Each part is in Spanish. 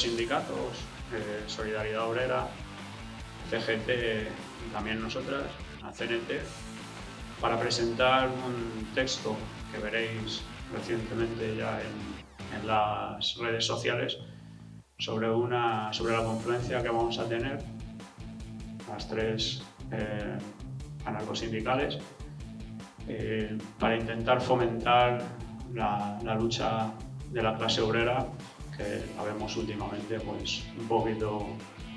sindicatos, Solidaridad Obrera, CGT y también nosotras, la CNT, para presentar un texto que veréis recientemente ya en, las redes sociales sobre, una, sobre la confluencia que vamos a tener, las tres eh, anarcosindicales, eh, para intentar fomentar la, lucha de la clase obrera, que la últimamente pues, un poquito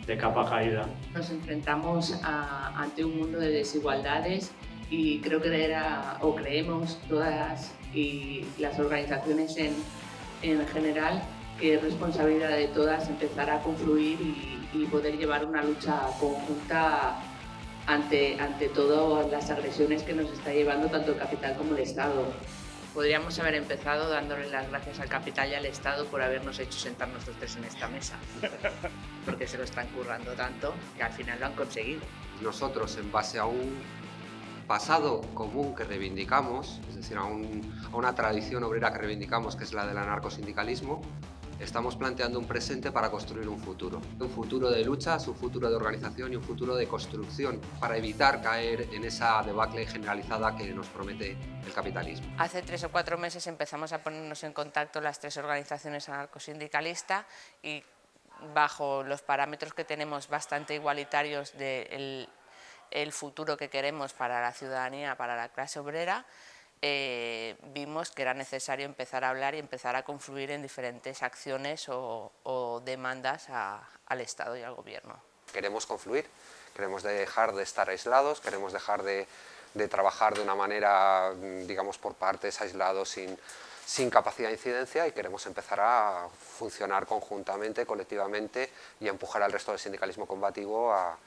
de capa caída. Nos enfrentamos ante un mundo de desigualdades y creo que era, o creemos todas y las organizaciones en, en general que es responsabilidad de todas empezar a confluir y, poder llevar una lucha conjunta ante, ante todas las agresiones que nos está llevando tanto el capital como el Estado. Podríamos haber empezado dándole las gracias al capital y al Estado por habernos hecho sentar nosotros tres en esta mesa, porque se lo están currando tanto que al final lo han conseguido. Nosotros, en base a un pasado común que reivindicamos, es decir, a, a una tradición obrera que reivindicamos, que es la del anarcosindicalismo, estamos planteando un presente para construir un futuro. Un futuro de luchas, un futuro de organización y un futuro de construcción para evitar caer en esa debacle generalizada que nos promete el capitalismo. Hace tres o cuatro meses empezamos a ponernos en contacto las tres organizaciones anarcosindicalistas y bajo los parámetros que tenemos bastante igualitarios del el futuro que queremos para la ciudadanía, para la clase obrera, eh, vimos que era necesario empezar a hablar y empezar a confluir en diferentes acciones o, demandas al Estado y al Gobierno. Queremos confluir, queremos dejar de estar aislados, queremos dejar de, trabajar de una manera, digamos, por partes, aislados, sin, sin capacidad de incidencia y queremos empezar a funcionar conjuntamente, colectivamente y empujar al resto del sindicalismo combativo a,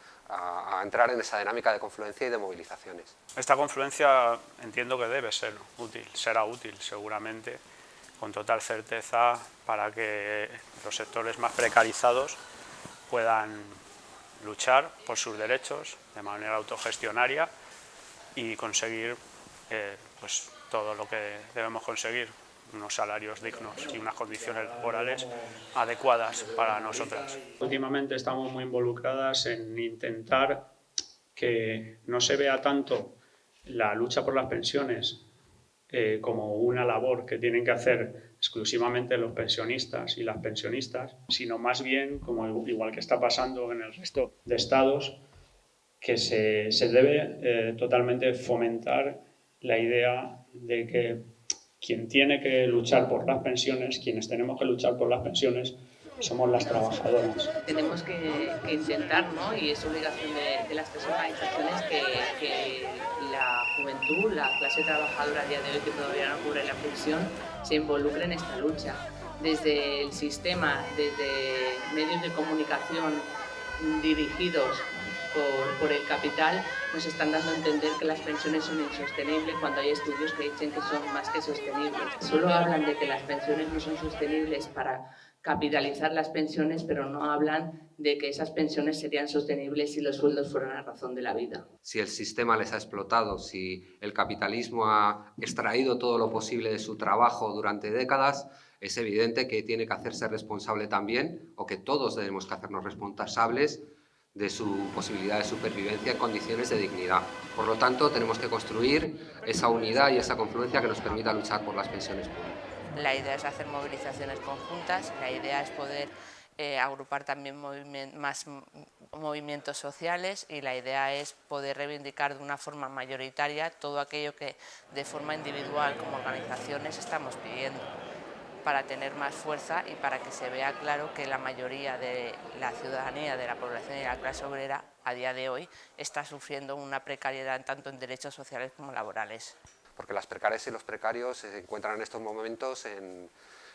entrar en esa dinámica de confluencia y de movilizaciones. Esta confluencia entiendo que debe ser útil, será útil seguramente, con total certeza para que los sectores más precarizados puedan luchar por sus derechos de manera autogestionaria y conseguir eh, pues, todo lo que debemos conseguir unos salarios dignos y unas condiciones laborales adecuadas para nosotras. Últimamente estamos muy involucradas en intentar que no se vea tanto la lucha por las pensiones eh, como una labor que tienen que hacer exclusivamente los pensionistas y las pensionistas, sino más bien, como igual que está pasando en el resto de estados, que se, se debe eh, totalmente fomentar la idea de que quien tiene que luchar por las pensiones, quienes tenemos que luchar por las pensiones, somos las trabajadoras. Tenemos que, intentar, ¿no? y es obligación de, las tres organizaciones, que, que, la juventud, la clase trabajadora a día de hoy que todavía no cubre la pensión, se involucre en esta lucha. Desde el sistema, desde medios de comunicación dirigidos por, el capital nos están dando a entender que las pensiones son insostenibles cuando hay estudios que dicen que son más que sostenibles. Solo hablan de que las pensiones no son sostenibles para capitalizar las pensiones, pero no hablan de que esas pensiones serían sostenibles si los sueldos fueran la razón de la vida. Si el sistema les ha explotado, si el capitalismo ha extraído todo lo posible de su trabajo durante décadas, es evidente que tiene que hacerse responsable también, o que todos debemos que hacernos responsables de su posibilidad de supervivencia en condiciones de dignidad. Por lo tanto, tenemos que construir esa unidad y esa confluencia que nos permita luchar por las pensiones públicas. La idea es hacer movilizaciones conjuntas, la idea es poder eh, agrupar también más movimientos sociales y la idea es poder reivindicar de una forma mayoritaria todo aquello que de forma individual como organizaciones estamos pidiendo para tener más fuerza y para que se vea claro que la mayoría de la ciudadanía, de la población y de la clase obrera a día de hoy está sufriendo una precariedad tanto en derechos sociales como laborales. Porque las precarias y los precarios se encuentran en estos momentos en,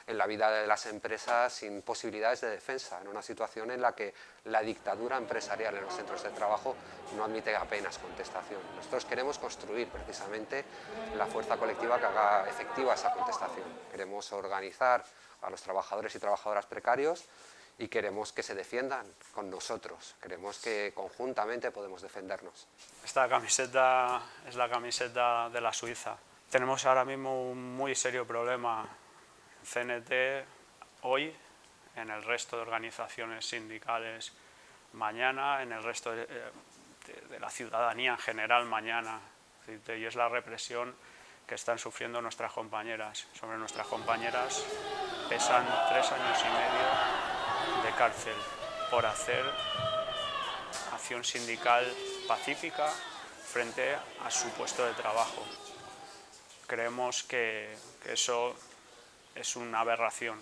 en la vida de las empresas sin posibilidades de defensa, en una situación en la que la dictadura empresarial en los centros de trabajo no admite apenas contestación. Nosotros queremos construir precisamente la fuerza colectiva que haga efectiva esa contestación. Queremos organizar a los trabajadores y trabajadoras precarios y queremos que se defiendan con nosotros, queremos que conjuntamente podemos defendernos. Esta camiseta es la camiseta de la Suiza. Tenemos ahora mismo un muy serio problema CNT hoy en el resto de organizaciones sindicales mañana, en el resto de, la ciudadanía en general mañana. Y es la represión que están sufriendo nuestras compañeras. Sobre nuestras compañeras pesan tres años y medio de cárcel por hacer acción sindical pacífica frente a su puesto de trabajo. Creemos que, eso es una aberración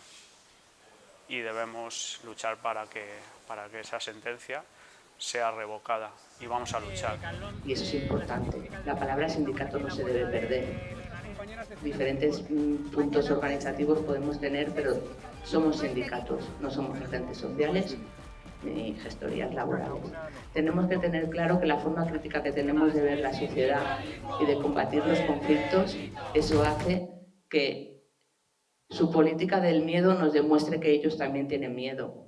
y debemos luchar para que, para que esa sentencia sea revocada y vamos a luchar. Y eso es importante. La palabra sindicato no se debe perder. Diferentes mm, puntos organizativos podemos tener, pero somos sindicatos, no somos agentes sociales ni gestorías laborales. Tenemos que tener claro que la forma crítica que tenemos de ver la sociedad y de combatir los conflictos, eso hace que su política del miedo nos demuestre que ellos también tienen miedo.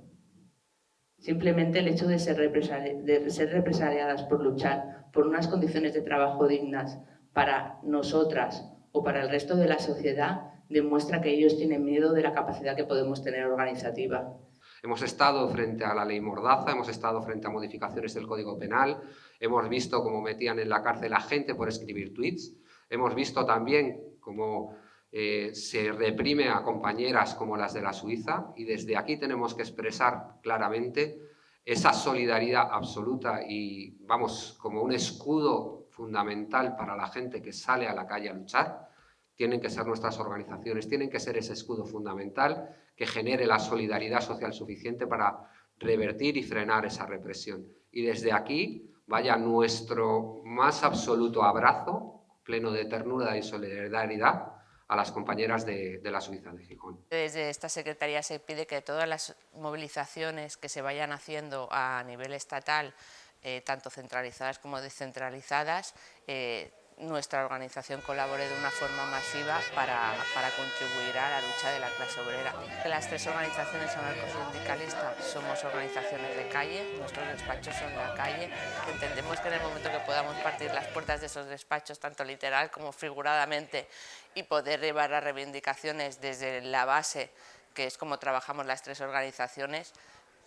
Simplemente el hecho de ser, represaliadas por luchar por unas condiciones de trabajo dignas para nosotras o para el resto de la sociedad demuestra que ellos tienen miedo de la capacidad que podemos tener organizativa. Hemos estado frente a la ley Mordaza, hemos estado frente a modificaciones del Código Penal, hemos visto cómo metían en la cárcel a gente por escribir tweets, hemos visto también cómo eh, se reprime a compañeras como las de la Suiza y desde aquí tenemos que expresar claramente esa solidaridad absoluta y, vamos, como un escudo fundamental para la gente que sale a la calle a luchar, tienen que ser nuestras organizaciones, tienen que ser ese escudo fundamental que genere la solidaridad social suficiente para revertir y frenar esa represión. Y desde aquí vaya nuestro más absoluto abrazo, pleno de ternura y solidaridad, a las compañeras de, la Suiza de Gijón. Desde esta Secretaría se pide que todas las movilizaciones que se vayan haciendo a nivel estatal, eh, tanto centralizadas como descentralizadas, eh, nuestra organización colabore de una forma masiva para, contribuir a la lucha de la clase obrera. Las tres organizaciones anarcosindicalistas somos organizaciones de calle, nuestros despachos son la calle. Entendemos que en el momento que podamos partir las puertas de esos despachos, tanto literal como figuradamente, y poder llevar las reivindicaciones desde la base, que es como trabajamos las tres organizaciones,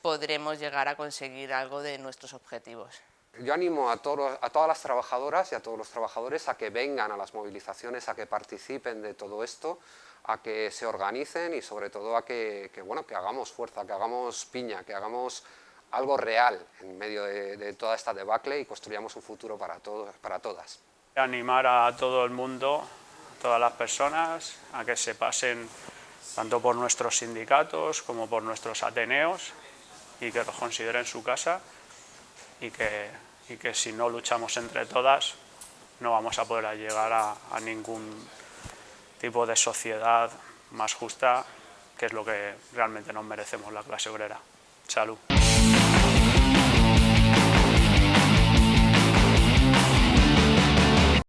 podremos llegar a conseguir algo de nuestros objetivos. Yo animo a, a todas las trabajadoras y a todos los trabajadores a que vengan a las movilizaciones, a que participen de todo esto, a que se organicen y sobre todo a que, bueno, que hagamos fuerza, que hagamos piña, que hagamos algo real en medio de, toda esta debacle y construyamos un futuro para, todos, para todas. Animar a todo el mundo, a todas las personas, a que se pasen tanto por nuestros sindicatos como por nuestros ateneos y que los consideren su casa y que, y que si no luchamos entre todas no vamos a poder llegar a, a ningún tipo de sociedad más justa, que es lo que realmente nos merecemos la clase obrera. Salud.